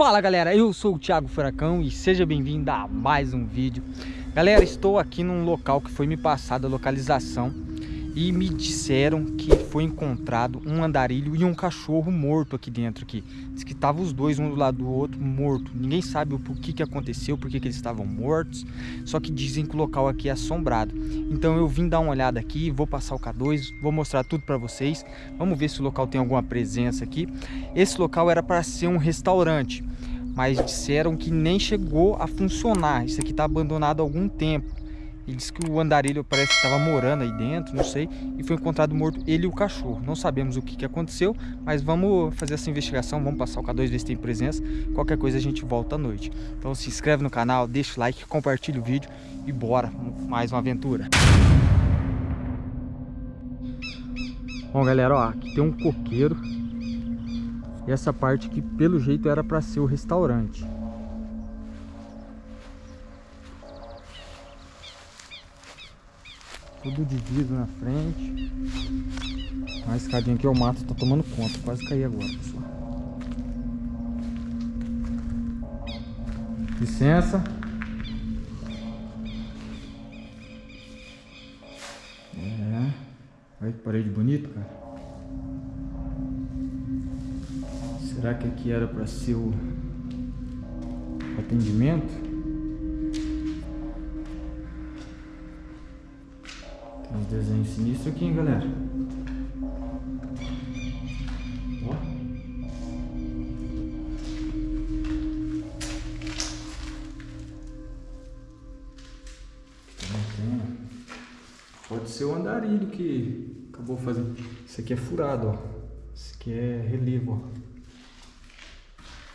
Fala galera, eu sou o Thiago Furacão e seja bem-vindo a mais um vídeo. Galera, estou aqui num local que foi me passada a localização e me disseram que foi encontrado um andarilho e um cachorro morto aqui dentro aqui. Diz que estavam os dois um do lado do outro morto. Ninguém sabe o que, que aconteceu, por que eles estavam mortos. Só que dizem que o local aqui é assombrado. Então eu vim dar uma olhada aqui, vou passar o K2, vou mostrar tudo para vocês. Vamos ver se o local tem alguma presença aqui. Esse local era para ser um restaurante, mas disseram que nem chegou a funcionar. Isso aqui está abandonado há algum tempo. Disse que o andarilho parece que estava morando aí dentro, não sei, e foi encontrado morto ele e o cachorro. Não sabemos o que, que aconteceu, mas vamos fazer essa investigação, vamos passar o K2, ver se tem presença. Qualquer coisa a gente volta à noite. Então se inscreve no canal, deixa o like, compartilha o vídeo e bora, mais uma aventura. Bom galera, ó, aqui tem um coqueiro. E essa parte aqui, pelo jeito, era para ser o restaurante. Tudo de vidro na frente. A escadinha aqui, o mato tá tomando conta. Quase caí agora, pessoal. Licença. É. Olha que parede bonita, cara. Será que aqui era para ser o atendimento? Uns desenhos sinistros aqui, hein, galera? Ó. Tem, Pode ser o andarilho que acabou fazendo. Isso aqui é furado, ó. Isso aqui é relevo, ó.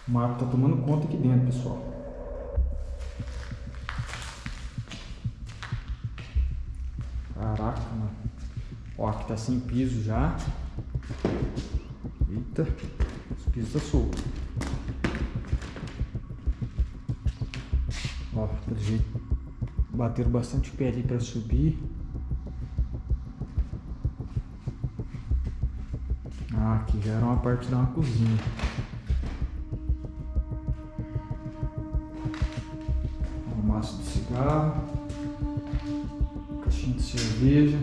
O mato tá tomando conta aqui dentro, pessoal. Caraca, mano. Ó, aqui tá sem piso já. Eita, os pisos tá solto. Ó, pelo jeito, bateram bastante pé ali pra subir. Ah, aqui já era uma parte da uma cozinha. Um maço de cigarro cerveja.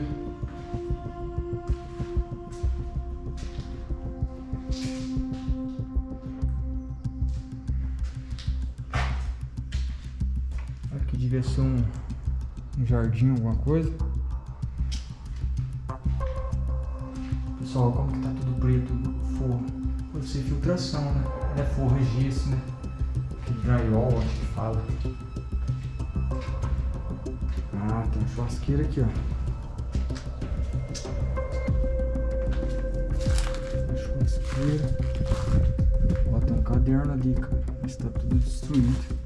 Aqui devia ser um, um jardim, alguma coisa. Pessoal, como que tá tudo preto o forro? Pode ser filtração, né? É forro, é gesso, né? Que drywall, acho que fala. Ah, tem churrasqueira aqui, ó. Churrasqueira. Ó, tem um caderno ali, cara. Mas tá tudo destruído.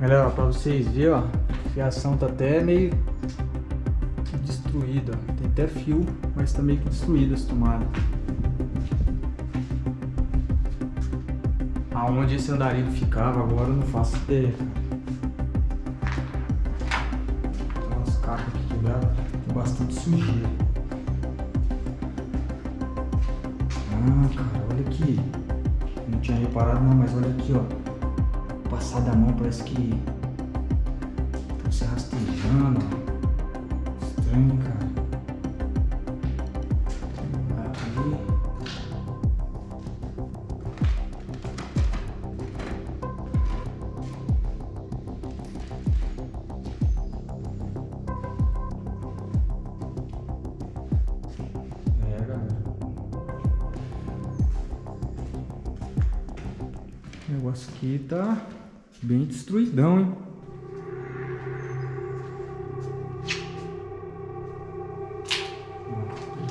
Galera, ó, pra vocês verem, ó. A fiação tá até meio destruída. Tem até fio, mas tá meio que destruída as tomadas. Aonde esse andarilho ficava agora eu não faço ideia. Tem umas cacas aqui quebradas, tem bastante sujeira. Ah, cara, olha aqui. Não tinha reparado não, mas olha aqui, ó. Passar da mão parece que tá se rastejando. Estranho, cara. Negócio aqui tá bem destruidão, hein?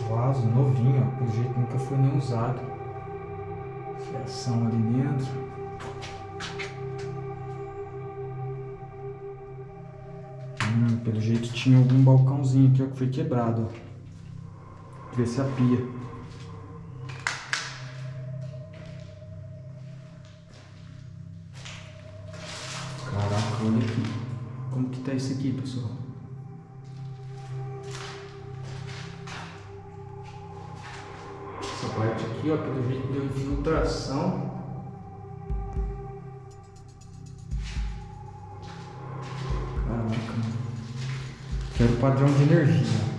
Vaso novinho, ó, pelo jeito nunca foi nem usado. Fiação ali dentro. Hum, pelo jeito tinha algum balcãozinho aqui ó, que foi quebrado. Ó. Ver se a pia. Parte aqui, ó, pelo jeito deu infiltração. Caraca. Quero padrão de energia.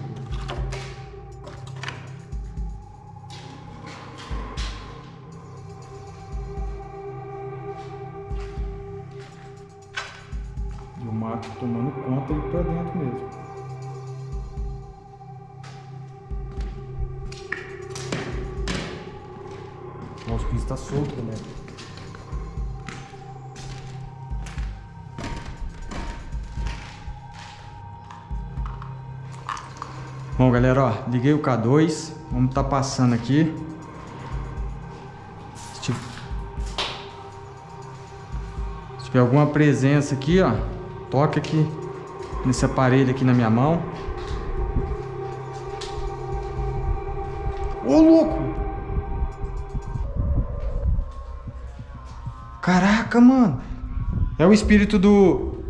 E o mato tomando conta aí pra dentro mesmo. Nossa, o piso tá solto, galera. Bom, galera, ó, liguei o K2. Vamos tá passando aqui. Se tiver, se tiver alguma presença aqui, ó, toca aqui nesse aparelho aqui na minha mão. Ô, louco! Caraca, mano. É o espírito do...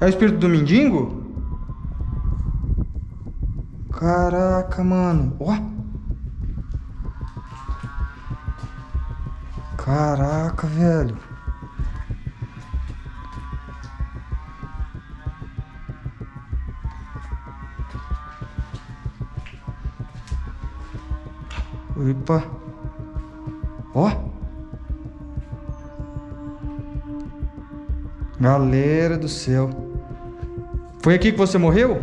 É o espírito do mendigo? Caraca, mano. Ó. Caraca, velho. Opa. Ó. Galera do céu. Foi aqui que você morreu?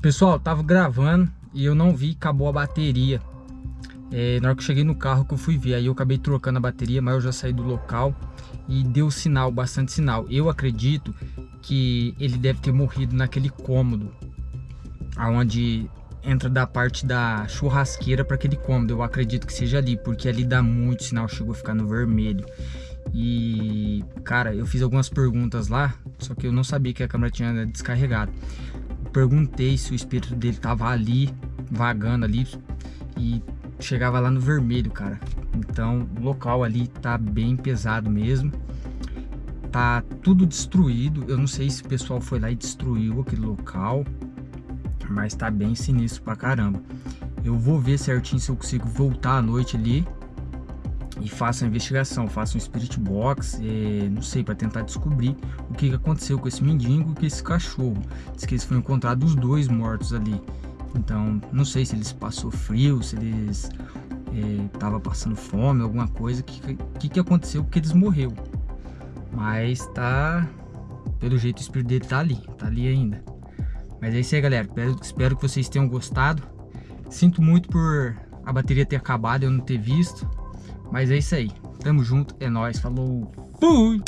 Pessoal, tava gravando e eu não vi, acabou a bateria. É, na hora que eu cheguei no carro que eu fui ver, aí eu acabei trocando a bateria, mas eu já saí do local e deu sinal, bastante sinal. Eu acredito que ele deve ter morrido naquele cômodo, aonde entra da parte da churrasqueira para aquele cômodo. Eu acredito que seja ali, porque ali dá muito sinal, chegou a ficar no vermelho. E, cara, eu fiz algumas perguntas lá, só que eu não sabia que a câmera tinha descarregado. Perguntei se o espírito dele tava ali, vagando ali, e chegava lá no vermelho, cara. Então, o local ali tá bem pesado mesmo. Tá tudo destruído. Eu não sei se o pessoal foi lá e destruiu aquele local mas tá bem sinistro pra caramba. Eu vou ver certinho se eu consigo voltar à noite ali e faço a investigação, faço um spirit box, é, não sei, para tentar descobrir o que, aconteceu com esse mendigo e com esse cachorro. Diz que eles foram encontrados os dois mortos ali. Então, não sei se eles passou frio, se eles estavam é, passando fome, alguma coisa, o que, que, que aconteceu porque eles morreu. Mas tá, pelo jeito o espírito dele tá ali, tá ali ainda. Mas é isso aí, galera. Espero, que vocês tenham gostado. Sinto muito por a bateria ter acabado e eu não ter visto. Mas é isso aí. Tamo junto, é nóis. Falou. Fui!